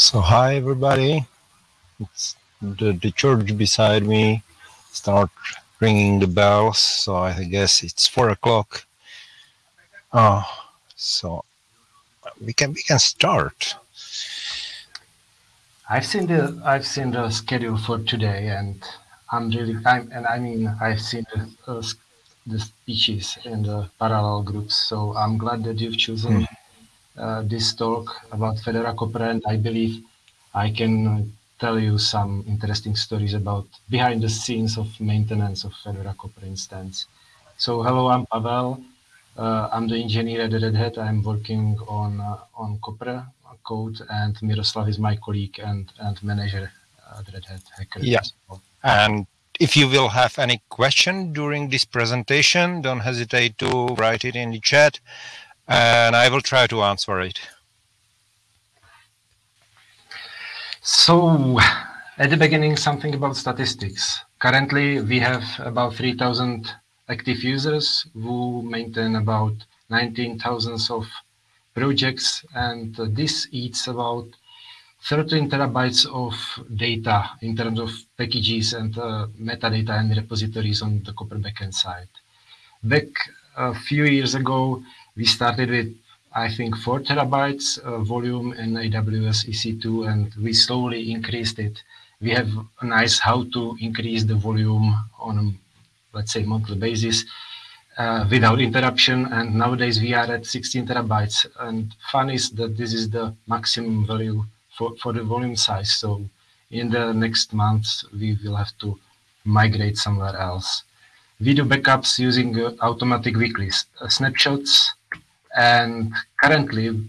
So hi everybody. It's the, the church beside me start ringing the bells. So I guess it's four o'clock. Oh, so we can we can start. I've seen the I've seen the schedule for today, and I'm really I'm, and I mean I've seen the, uh, the speeches in the parallel groups. So I'm glad that you've chosen uh, this talk about Fedora Copr, and I believe I can tell you some interesting stories about behind the scenes of maintenance of Fedora Copr instance. So hello, I'm Pavel. Uh, I'm the engineer at Red Hat. I'm working on uh, on Copr code, and Miroslav is my colleague and and manager at Red Hat Hacker. Yeah, and if you will have any question during this presentation, don't hesitate to write it in the chat, and I will try to answer it. So at the beginning, something about statistics. Currently, we have about 3,000 active users who maintain about 19,000 of projects, and this eats about 13 terabytes of data in terms of packages and uh, metadata and repositories on the Copr backend side. Back a few years ago, we started with I think, 4 terabytes uh, volume in AWS EC2, and we slowly increased it. We have a nice how to increase the volume on a, let's say, monthly basis uh, without interruption. And nowadays we are at 16 terabytes. And fun is that this is the maximum value for, for the volume size. So in the next months, we will have to migrate somewhere else. Video backups using uh, automatic weekly uh, snapshots and currently,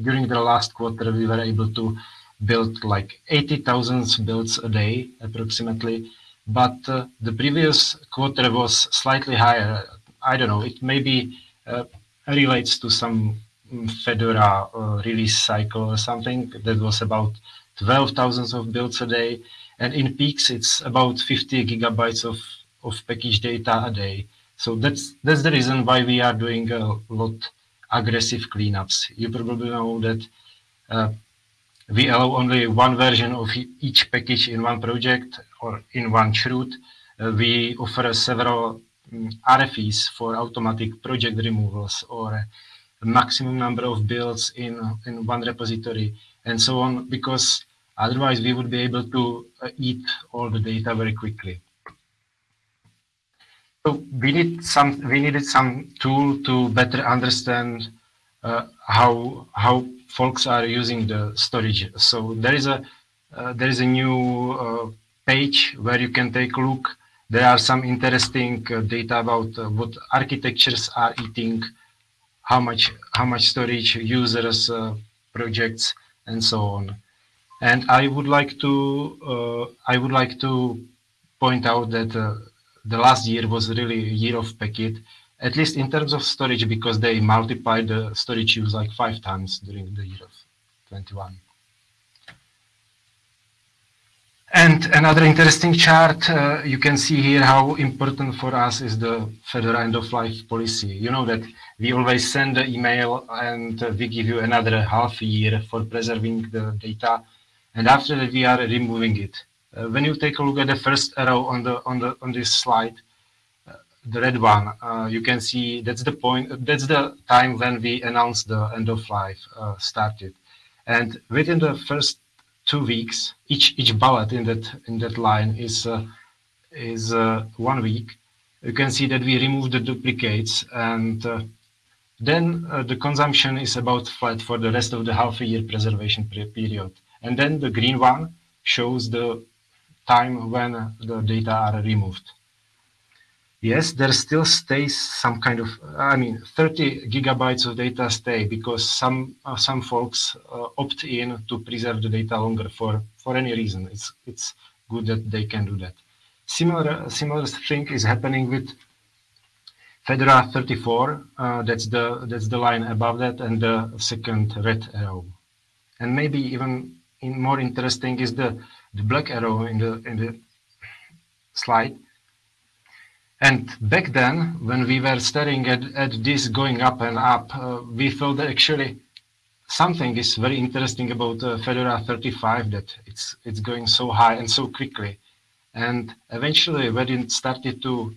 during the last quarter, we were able to build like 80,000 builds a day approximately. But uh, the previous quarter was slightly higher. I don't know, it maybe uh, relates to some Fedora uh, release cycle or something that was about 12,000 of builds a day. And in peaks, it's about 50 gigabytes of, of package data a day. So that's that's the reason why we are doing a lot aggressive cleanups. You probably know that uh, we allow only one version of each package in one project or in one chroot. Uh, we offer several um, RFEs for automatic project removals or maximum number of builds in, in one repository and so on, because otherwise we would be able to uh, eat all the data very quickly. So we need some. We needed some tool to better understand uh, how how folks are using the storage. So there is a uh, there is a new uh, page where you can take a look. There are some interesting uh, data about uh, what architectures are eating, how much how much storage users uh, projects and so on. And I would like to I would like to point out that the last year was really a year of Packit, at least in terms of storage, because they multiplied the storage use like five times during the year of 21. And another interesting chart, uh, you can see here how important for us is the Fedora end-of-life policy. You know that we always send the email and uh, we give you another half year for preserving the data. And after that, we are removing it. Uh, when you take a look at the first arrow on the on the on this slide, uh, the red one, uh, you can see that's the point. That's the time when we announced the end of life started, and within the first two weeks, each each bullet in that in that line is is one week. You can see that we removed the duplicates and then uh, the consumption is about flat for the rest of the half a year preservation period. And then the green one shows the time when the data are removed. Yes, there still stays some kind of, I mean, 30 gigabytes of data stay because some uh, some folks uh, opt in to preserve the data longer for, for any reason. It's, it's good that they can do that. Similar, similar thing is happening with Fedora 34. Uh, that's the that's the line above that, and the second red arrow. And maybe even in more interesting is the the black arrow in the in the slide. And back then, when we were staring at, at this going up and up, uh, we felt that actually something is very interesting about uh, Fedora 35 that it's it's going so high and so quickly. And eventually, when it started to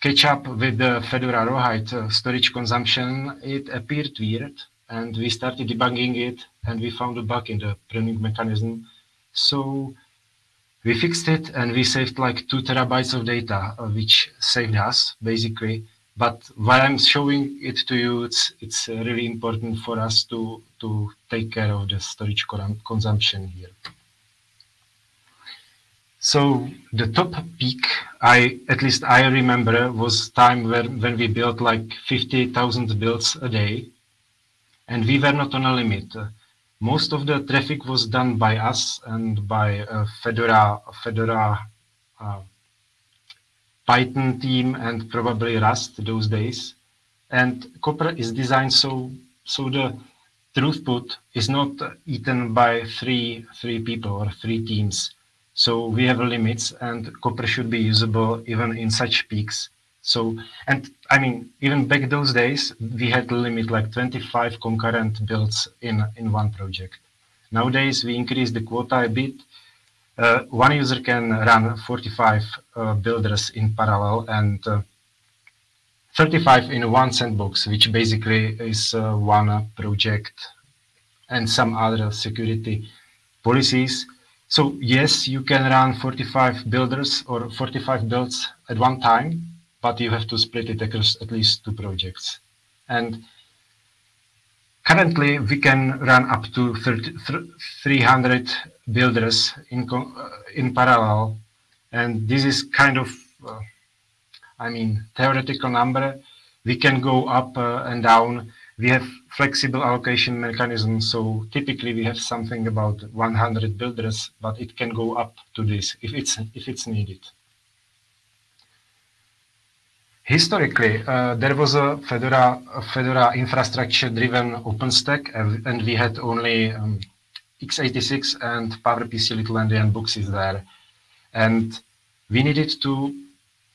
catch up with the Fedora Rawhide uh, storage consumption, it appeared weird, and we started debugging it, and we found a bug in the pruning mechanism. So we fixed it, and we saved like two terabytes of data, uh, which saved us basically. But while I'm showing it to you, it's it's uh, really important for us to to take care of the storage consumption here. So the top peak, I at least I remember, was time when, when we built like 50,000 builds a day, and we were not on a limit. Most of the traffic was done by us and by uh, Fedora, Fedora uh, Python team and probably Rust those days. And Copr is designed so so the throughput is not eaten by three three people or three teams so we have limits and Copr should be usable even in such peaks. So, and I mean, even back those days, we had a limit like 25 concurrent builds in, in one project. Nowadays, we increase the quota a bit. Uh, one user can run 45 uh, builders in parallel and uh, 35 in one sandbox, which basically is uh, one project and some other security policies. So yes, you can run 45 builders or 45 builds at one time, but you have to split it across at least two projects. And currently we can run up to 30, 300 builders in, uh, in parallel. And this is kind of, uh, I mean, theoretical number. We can go up uh, and down we have flexible allocation mechanisms. So typically we have something about 100 builders, but it can go up to this if it's if it's needed. Historically, uh, there was a Fedora, a Fedora infrastructure-driven OpenStack, and, and, we had only um, x86 and PowerPC Little Endian boxes there. And we needed to,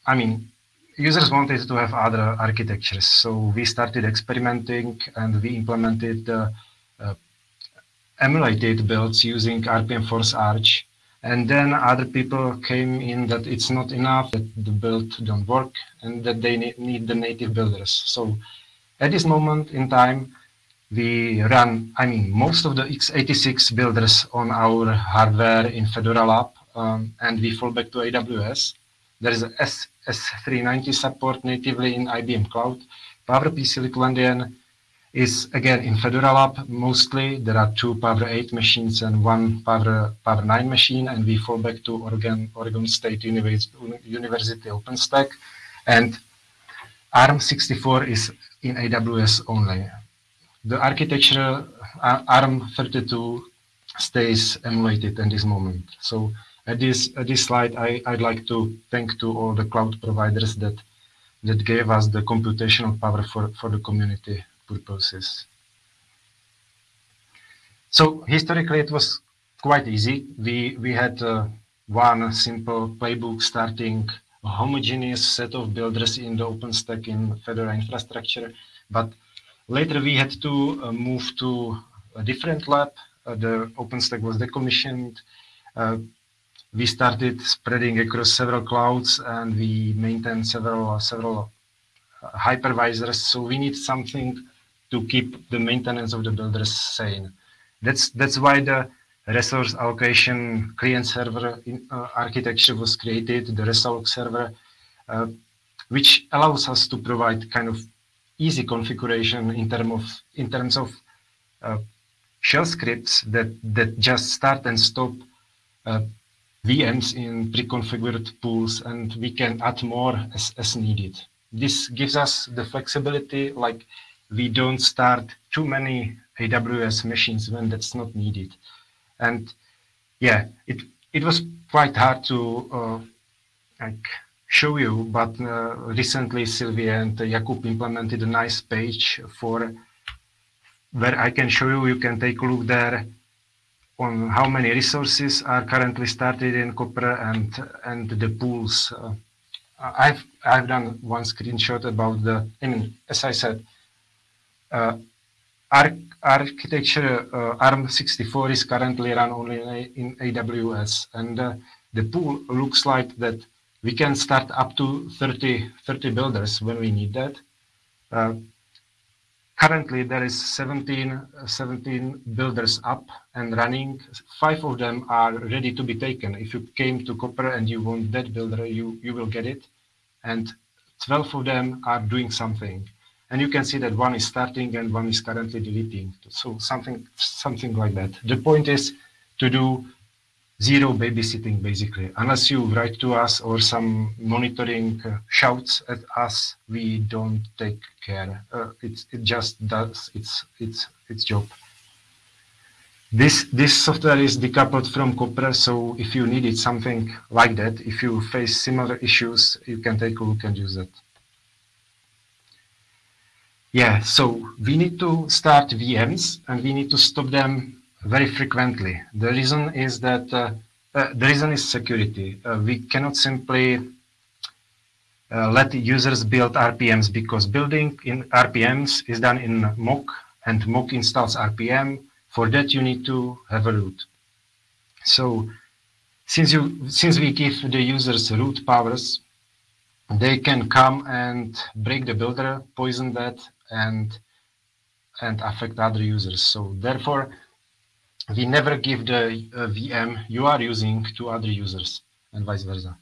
I mean, users wanted to have other architectures. So we started experimenting and we implemented uh, uh, emulated builds using RPM Force Arch. And then other people came in that it's not enough, that the build don't work, and that they need the native builders. So at this moment in time, we run, I mean, most of the x86 builders on our hardware in Fedora Lab, um, and we fall back to AWS. There is S S390 support natively in IBM Cloud. PowerPC Little Endian is again in Fedora Lab mostly. There are two Power 8 machines and one Power, Power 9 machine, and we fall back to Oregon, Oregon State University, University OpenStack. And ARM64 is in AWS only. The architecture uh, ARM32 stays emulated at this moment. So at this at this slide, I, I'd like to thank to all the cloud providers that that gave us the computational power for, for the community purposes. So historically, it was quite easy. We we had uh, one simple playbook starting a homogeneous set of builders in the OpenStack in Fedora infrastructure, but later we had to uh, move to a different lab. Uh, the OpenStack was decommissioned. Uh, we started spreading across several clouds and we maintain several several uh, hypervisors. So we need something to keep the maintenance of the builders sane. That's that's why the resource allocation client server in, uh, architecture was created, the Resalloc server, uh, which allows us to provide kind of easy configuration in term of in terms of uh, shell scripts that that just start and stop uh, VMs in pre-configured pools and we can add more as, as needed. This gives us the flexibility, like we don't start too many AWS machines when that's not needed. And yeah, it, it was quite hard to uh, like show you, but uh, recently Sylvia and Jakub implemented a nice page for where I can show you, you can take a look there on how many resources are currently started in Copr and and the pools. Uh, I've I've done one screenshot about the. I mean, as I said, uh, architecture uh, ARM64 is currently run only in, in AWS, and uh, the pool looks like that we can start up to 30, 30 builders when we need that. Uh, currently, there is 17, 17 builders up and running. Five of them are ready to be taken. If you came to Copr and you want that builder, you, you will get it. And 12 of them are doing something. And you can see that one is starting and one is currently deleting. So something, something like that. The point is to do zero babysitting basically. Unless you write to us or some monitoring uh, shouts at us, we don't take care. Uh, it, it just does its, its, its job. This, this software is decoupled from Copr, so if you needed something like that, if you face similar issues, you can take a look and use it. Yeah, so we need to start VMs and we need to stop them very frequently. The reason is that uh, uh, the reason is security. Uh, we cannot simply uh, let users build RPMs because building in RPMs is done in mock and mock installs RPM. For that, you need to have a root. So since you since we give the users root powers, they can come and break the builder, poison that, and and affect other users. So therefore, we never give the uh, VM you are using to other users and vice versa.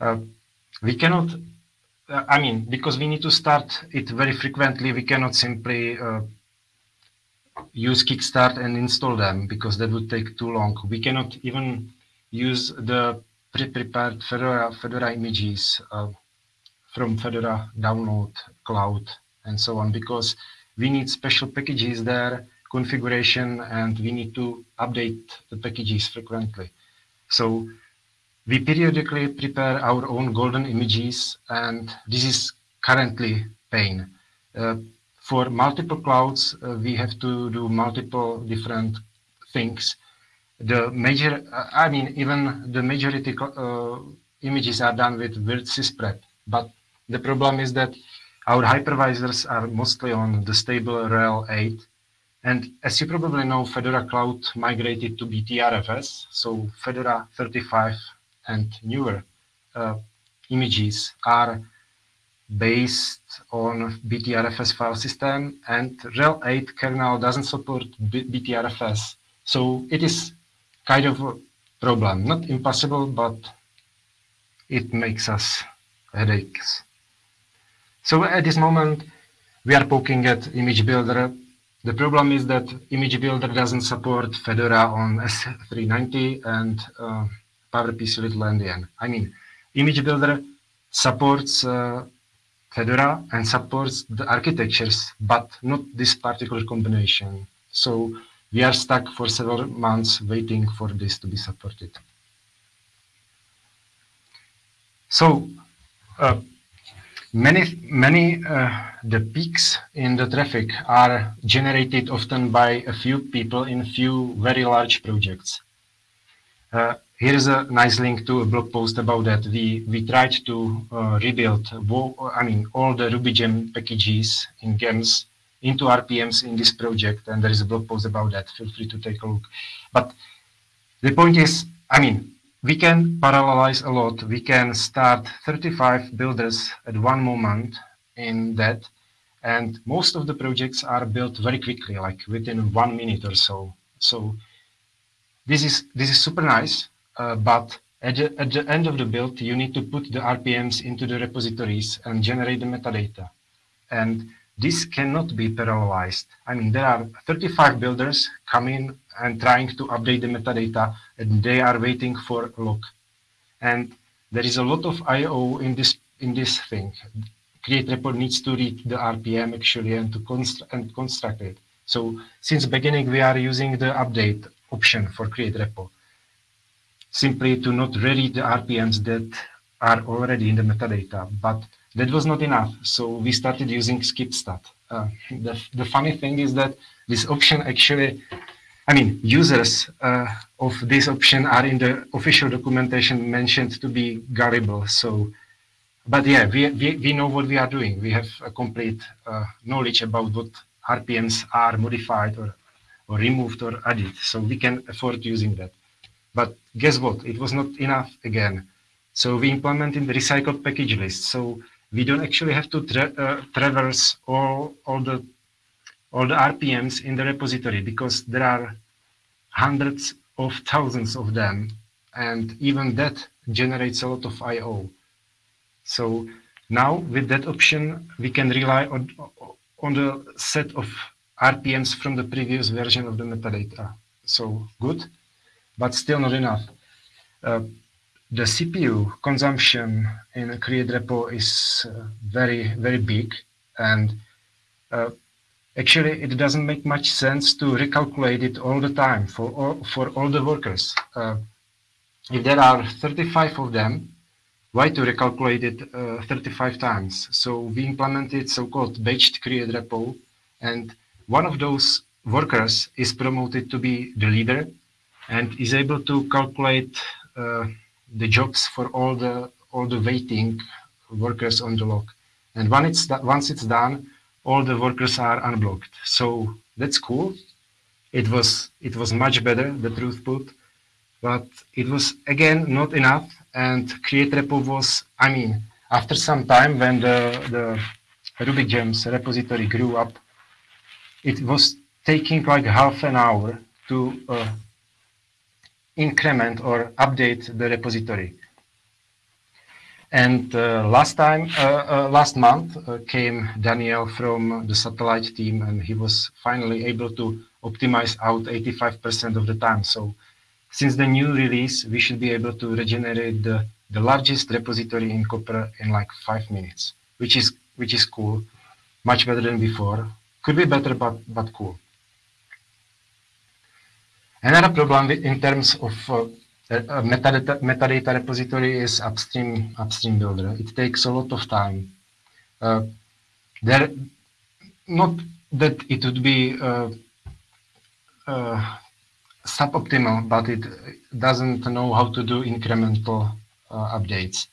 Uh, we cannot, uh, I mean, because we need to start it very frequently, we cannot simply uh, use Kickstart and install them because that would take too long. We cannot even use the pre-prepared Fedora, Fedora images uh, from Fedora download cloud and so on because we need special packages there configuration and we need to update the packages frequently. So we periodically prepare our own golden images and this is currently pain. Uh, for multiple clouds, uh, we have to do multiple different things. The major, uh, I mean, even the majority uh, images are done with virt sysprep, but the problem is that our hypervisors are mostly on the stable RHEL 8 and as you probably know, Fedora Cloud migrated to BTRFS, so Fedora 35 and newer uh, images are based on BTRFS file system, and RHEL 8 kernel doesn't support B BTRFS. So it is kind of a problem, not impossible, but it makes us headaches. So at this moment, we are poking at image builder the problem is that Image Builder doesn't support Fedora on S390 and uh, PowerPC Little Endian. I mean, Image Builder supports uh, Fedora and supports the architectures, but not this particular combination. So we are stuck for several months waiting for this to be supported. So uh, Many, many uh, the peaks in the traffic are generated often by a few people in few very large projects. Uh, here is a nice link to a blog post about that. We we tried to uh, rebuild, I mean, all the RubyGem packages in GEMS into RPMs in this project, and there is a blog post about that. Feel free to take a look. But the point is, I mean, we can parallelize a lot. We can start 35 builders at one moment in that. And most of the projects are built very quickly, like within one minute or so. So this is, this is super nice, uh, but at the, at the end of the build, you need to put the RPMs into the repositories and generate the metadata. And this cannot be parallelized. I mean, there are 35 builders coming and trying to update the metadata, and they are waiting for a lock. And there is a lot of I/O in this in this thing. Create repo needs to read the RPM actually and to construct and construct it. So since beginning, we are using the update option for create repo, simply to not read the RPMs that are already in the metadata, but that was not enough. So we started using skipstat. Uh, the, the funny thing is that this option actually, I mean, users uh, of this option are in the official documentation mentioned to be gullible. So, but yeah, we, we, we know what we are doing. We have a complete uh, knowledge about what RPMs are modified or, or removed or added. So we can afford using that. But guess what? It was not enough again. So we implemented the recycled package list. So we don't actually have to tra uh, traverse all, all the all the RPMs in the repository because there are hundreds of thousands of them and even that generates a lot of I.O. So now with that option, we can rely on, on the set of RPMs from the previous version of the metadata. So good, but still not enough. Uh, the CPU consumption in a create repo is uh, very, very big. And uh, actually, it doesn't make much sense to recalculate it all the time for all, for all the workers. Uh, if there are 35 of them, why to recalculate it uh, 35 times? So we implemented so-called batched create repo, and one of those workers is promoted to be the leader and is able to calculate uh, the jobs for all the all the waiting workers on the log. And when it's once it's done, all the workers are unblocked. So that's cool. It was it was much better the throughput, but it was again not enough. And create repo was I mean after some time when the the Ruby gems repository grew up, it was taking like half an hour to uh, increment or update the repository. And uh, last time, uh, uh, last month uh, came Daniel from the satellite team and he was finally able to optimize out 85% of the time. So since the new release, we should be able to regenerate the, the largest repository in Copr in like five minutes, which is, which is cool, much better than before. Could be better, but, but cool. Another problem in terms of metadata, metadata, repository is AppStream AppStream builder. It takes a lot of time. Uh, there, not that it would be uh, uh, suboptimal, but it doesn't know how to do incremental uh, updates.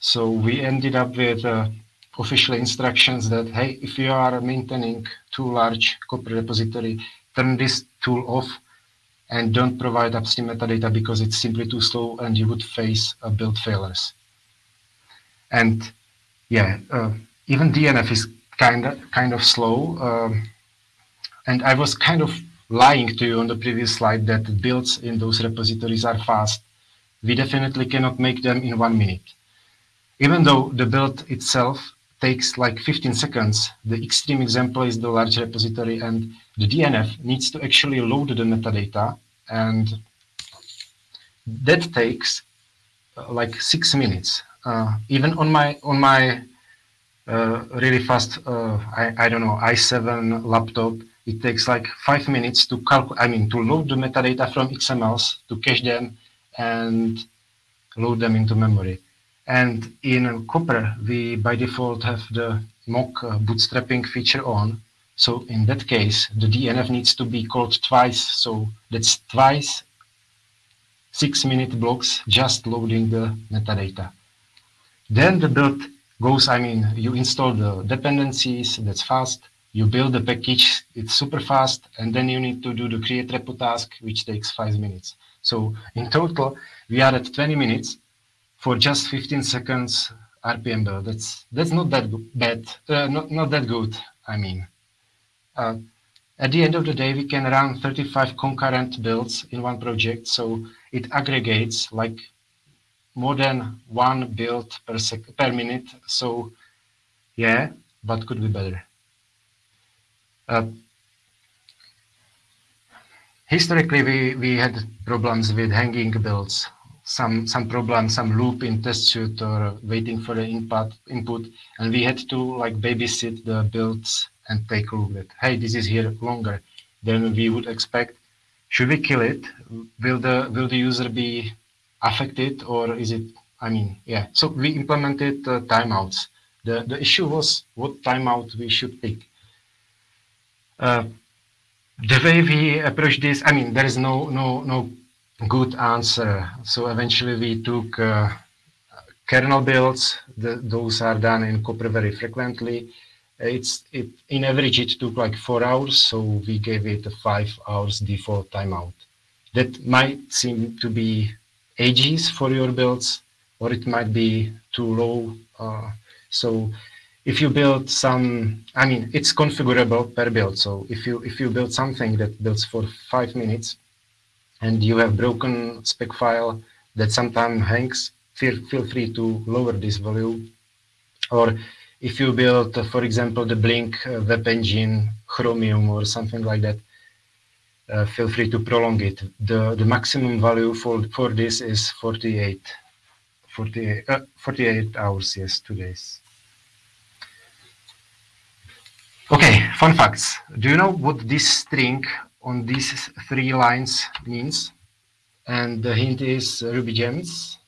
So we ended up with uh, official instructions that, hey, if you are maintaining too large Copr repository, turn this tool off and don't provide AppStream metadata because it's simply too slow and you would face uh, build failures. And yeah, uh, even DNF is kind of kind of slow. Um, and I was kind of lying to you on the previous slide that builds in those repositories are fast. We definitely cannot make them in one minute. Even though the build itself takes like 15 seconds, the extreme example is the large repository and the DNF needs to actually load the metadata and that takes uh, like six minutes. Uh, even on my on my uh, really fast, uh, I, I don't know, i7 laptop, it takes like five minutes to calculate, I mean, to load the metadata from XMLs, to cache them and load them into memory. And in Copr, we by default have the mock uh, bootstrapping feature on, so in that case, the DNF needs to be called twice. So that's twice six minute blocks just loading the metadata. Then the build goes, I mean, you install the dependencies, that's fast. You build the package, it's super fast. And then you need to do the create repo task, which takes five minutes. So in total, we are at 20 minutes for just 15 seconds RPM build. That's, that's not that bad, uh, not, not that good, I mean. Uh, at the end of the day, we can run 35 concurrent builds in one project, so it aggregates like more than one build per per minute. So, yeah, but could be better. Uh, historically, we we had problems with hanging builds. Some some problem, some loop in test suite or waiting for the input input, and we had to like babysit the builds and take a look at, hey, this is here longer than we would expect. Should we kill it? Will the will the user be affected or is it, I mean, yeah. So we implemented uh, timeouts. The, the issue was what timeout we should pick. Uh, the way we approach this, I mean, there is no no no good answer. So eventually we took uh, kernel builds. The, those are done in Copr very frequently it's it in average it took like four hours, so we gave it a five hours default timeout. That might seem to be ages for your builds, or it might be too low. Uh, so if you build some, I mean, it's configurable per build. So if you if you build something that builds for five minutes, and you have broken spec file that sometimes hangs, feel feel free to lower this value, or if you build, for example, the Blink uh, web engine, Chromium, or something like that, uh, feel free to prolong it. The, the maximum value for, for this is 48, 48, uh, 48 hours, yes, two days. Okay, fun facts. Do you know what this string on these three lines means? And the hint is Ruby gems.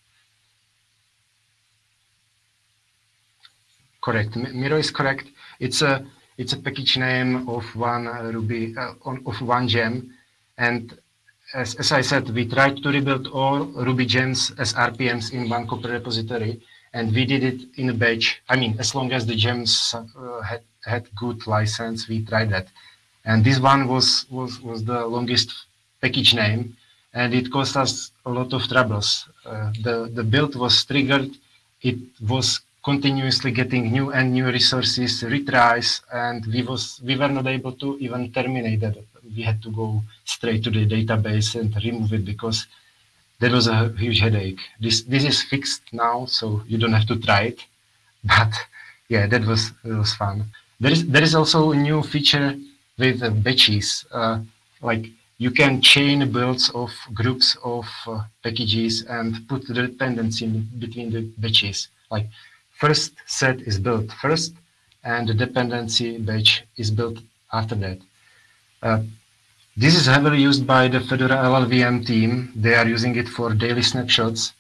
Correct. Miro is correct. It's a it's a package name of one Ruby uh, of one gem, and as, as I said, we tried to rebuild all Ruby gems as RPMs in one Copr repository, and we did it in a batch. I mean, as long as the gems uh, had had good license, we tried that. And this one was was was the longest package name, and it caused us a lot of troubles. Uh, the the build was triggered. It was continuously getting new and new resources, retries, and we was we were not able to even terminate that. We had to go straight to the database and remove it because that was a huge headache. This this is fixed now, so you don't have to try it. But yeah, that was it was fun. There is there is also a new feature with uh, batches, uh, like you can chain builds of groups of uh, packages and put the dependency between the batches. Like first set is built first and the dependency batch is built after that. Uh, this is heavily used by the Fedora LLVM team. They are using it for daily snapshots.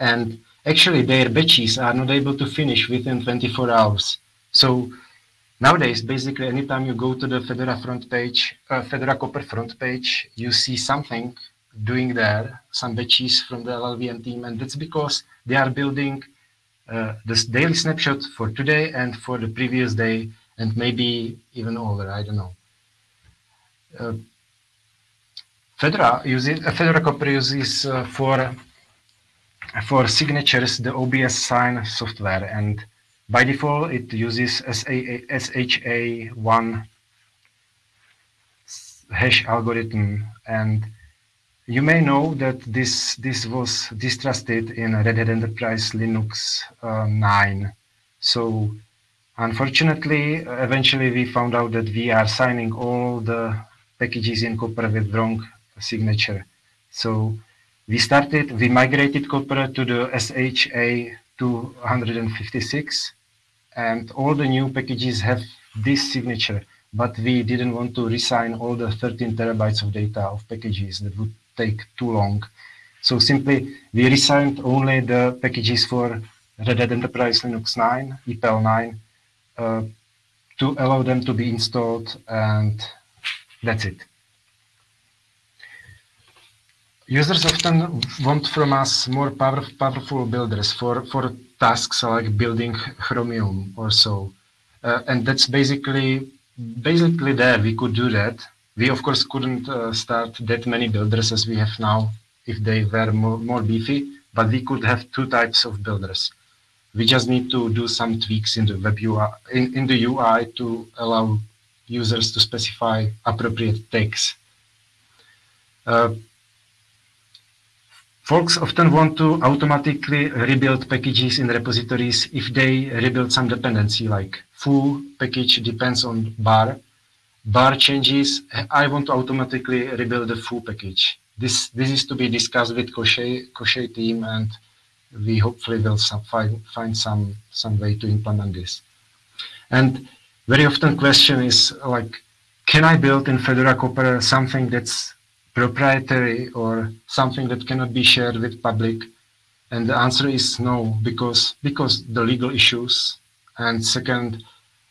And actually their batches are not able to finish within 24 hours. So nowadays, basically anytime you go to the Fedora front page, uh, Fedora Copr front page, you see something doing there, some batches from the LLVM team. And that's because they are building uh, this daily snapshot for today and for the previous day and maybe even older, I don't know. Uh, Fedora uses uh, Fedora Copr uses uh, for for signatures the OBS sign software and by default it uses SHA1 hash algorithm and you may know that this, this was distrusted in Red Hat Enterprise Linux uh, 9. So unfortunately, eventually we found out that we are signing all the packages in Copr with wrong signature. So we started, we migrated Copr to the SHA 256 and all the new packages have this signature but we didn't want to resign all the 13 terabytes of data of packages that would take too long. So simply we resigned only the packages for Red Hat Enterprise Linux 9, EPEL 9, uh, to allow them to be installed and that's it. Users often want from us more power, powerful builders for, for tasks like building Chromium or so. Uh, and that's basically basically there we could do that we of course couldn't uh, start that many builders as we have now if they were more, more beefy, but we could have two types of builders. We just need to do some tweaks in the web UI, in, in the UI to allow users to specify appropriate tags. Uh, folks often want to automatically rebuild packages in repositories if they rebuild some dependency like foo package depends on bar bar changes, I want to automatically rebuild the full package. This this is to be discussed with Koschei team, and we hopefully will some, find find some some way to implement this. And very often question is like, can I build in Fedora Copr something that's proprietary or something that cannot be shared with public? And the answer is no, because because the legal issues, and second,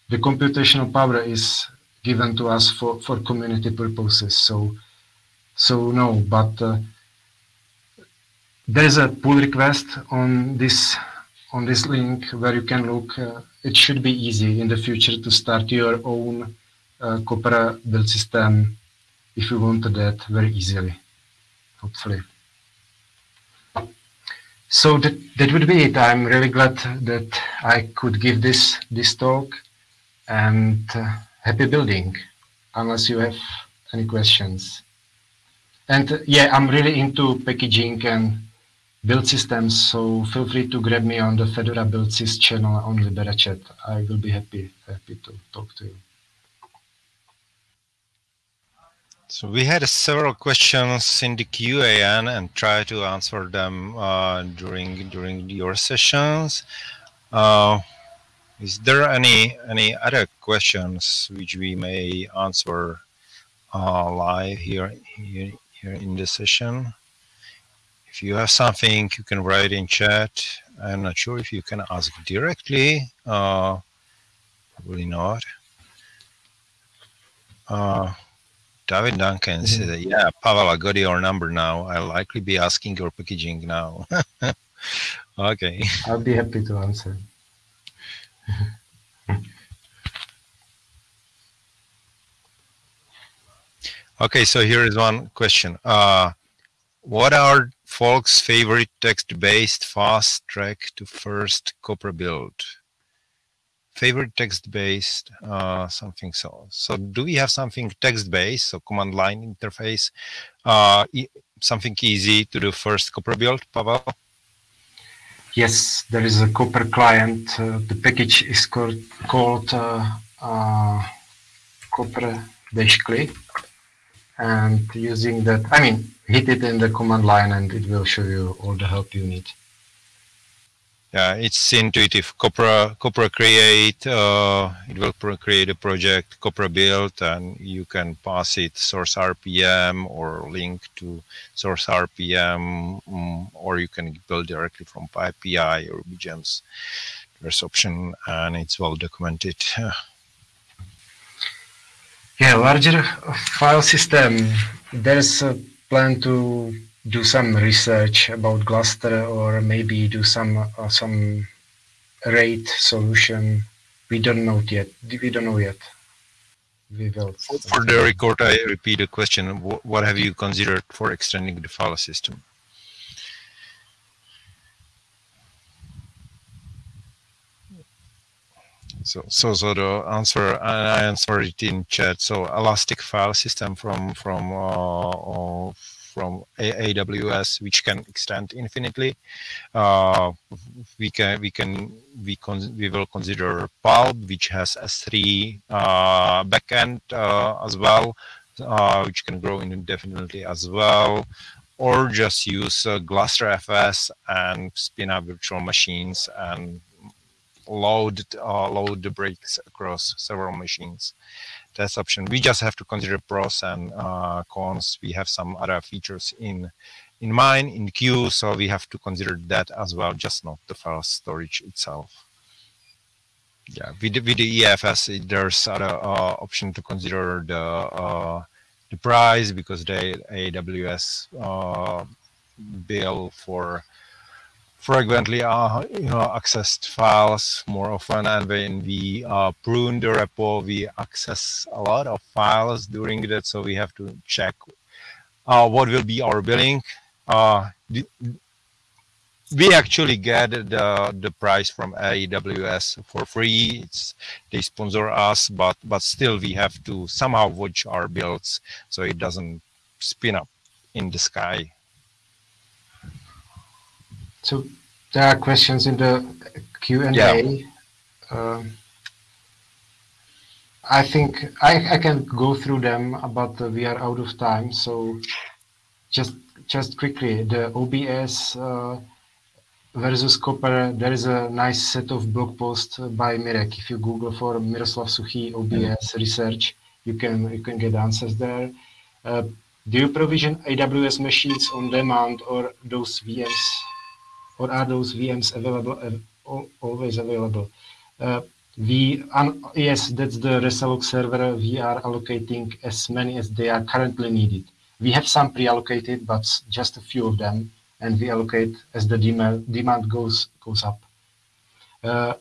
the computational power is given to us for, for community purposes. So, so no, but uh, there is a pull request on this on this link where you can look uh, it should be easy in the future to start your own uh, Copr build system if you wanted that very easily, hopefully. So that, that would be it. I'm really glad that I could give this this talk and uh, happy building, unless you have any questions. And uh, yeah, I'm really into packaging and build systems, so feel free to grab me on the Fedora Build Sys channel on LiberaChat. I will be happy happy to talk to you. So we had several questions in the QAN and try to answer them uh, during during your sessions. Uh, is there any any other questions which we may answer uh, live here, here here in the session? If you have something, you can write in chat. I'm not sure if you can ask directly. Uh, probably not. Uh, David Duncan mm -hmm. said, yeah, Pavel, I got your number now. I'll likely be asking your packaging now. okay. I'll be happy to answer. okay, so here is one question. Uh, what are folks' favorite text-based fast track to first Copr build? favorite text-based uh, something so. So do we have something text-based, so command line interface, uh, e something easy to do first Copr build, Pavel? Yes, there is a Copr client. Uh, the package is called, called uh, uh, Copr Dash-CLI. And using that, I mean, hit it in the command line and it will show you all the help you need yeah, it's intuitive. Copr, Copr create, uh, it will create a project, Copr build, and you can pass it source RPM or link to source RPM, um, or you can build directly from API or BGEMS. There's option, and it's well documented. yeah, larger file system. There's a plan to do some research about Gluster or maybe do some uh, some RAID solution. We don't know yet. We don't know yet. We will. For the record, I repeat the question. What have you considered for extending the file system? So, so, so the answer, I answered it in chat. So, elastic file system from from uh, from AWS, which can extend infinitely. Uh, we can we can we con we will consider Pulp, which has S3 uh, backend uh, as well, uh, which can grow indefinitely as well, or just use uh, Gluster FS and spin up virtual machines and load uh, load the breaks across several machines test option. We just have to consider pros and uh, cons. We have some other features in in mind in queue, so we have to consider that as well, just not the file storage itself. Yeah, with with the EFS, there's other uh, option to consider the uh, the price because the AWS uh, bill for frequently uh, you know, accessed files more often and when we uh, prune the repo we access a lot of files during that so we have to check uh, what will be our billing. Uh, we actually get the the price from AWS for free. It's they sponsor us but but still we have to somehow watch our builds so it doesn't spin up in the sky so there are questions in the Q&A. Yeah. Um, I think I, I can go through them, but we are out of time. So just just quickly, the OBS uh, versus Copr, there is a nice set of blog posts by Mirek. If you Google for Miroslav Suchý OBS research, you can you can get answers there. Uh, do you provision AWS machines on demand or those VMs or are those VMs available uh, always available? Uh, we yes, that's the Resalloc server. We are allocating as many as they are currently needed. We have some pre-allocated, but just a few of them, and we allocate as the demand demand goes goes up. Uh,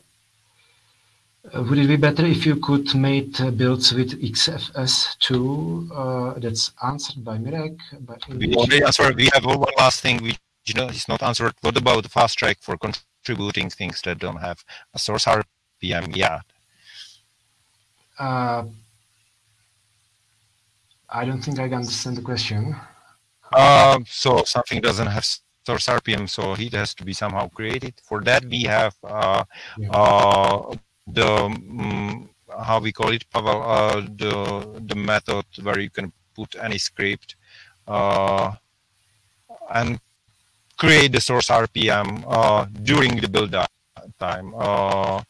Uh, would it be better if you could make uh, builds with XFS2? Uh, that's answered by Mirek. By we answered. We have one last thing which you know, it's not answered. What about fast track for contributing things that don't have a source RPM yet? Uh, I don't think I understand the question. Uh, so something doesn't have source RPM, so it has to be somehow created. For that, we have uh, yeah. uh, the um, how we call it, Pavel, uh, the the method where you can put any script uh, and create the source RPM uh, during the build time. Uh,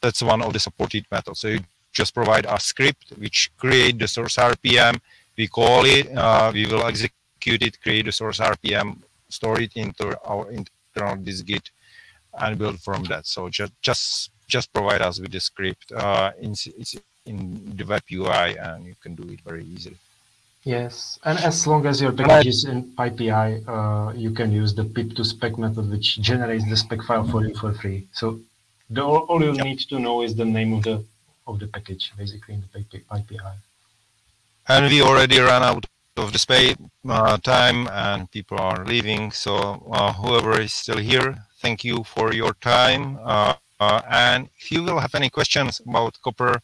that's one of the supported methods. So you just provide a script which create the source RPM. We call it, uh, we will execute it, create the source RPM, store it into our internal dist-git, and build from that. So just just just provide us with the script uh, in, in the web UI and you can do it very easily. Yes, and as long as your package is in PyPI, uh, you can use the pip to spec method, which generates the spec file for you for free. So the, all you yep. need to know is the name of the of the package, basically in the PyPI. And we already ran out of the space uh, time, and people are leaving. So uh, whoever is still here, thank you for your time. Uh, uh, and if you will have any questions about Copr,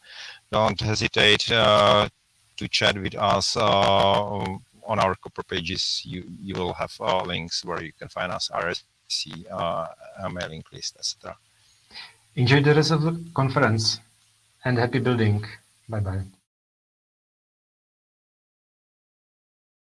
don't hesitate uh, to chat with us uh, on our Copr pages. You you will have links where you can find us, RSC, a mailing list, etc. Enjoy the rest of the conference and happy building. Bye bye.